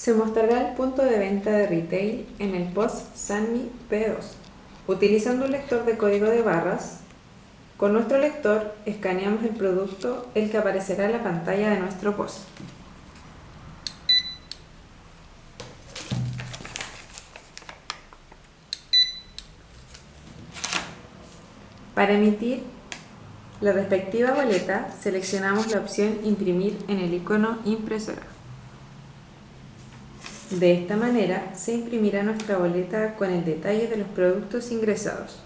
Se mostrará el punto de venta de retail en el POS Sanmi P2. Utilizando un lector de código de barras, con nuestro lector escaneamos el producto, el que aparecerá en la pantalla de nuestro POS. Para emitir la respectiva boleta, seleccionamos la opción Imprimir en el icono Impresora. De esta manera se imprimirá nuestra boleta con el detalle de los productos ingresados.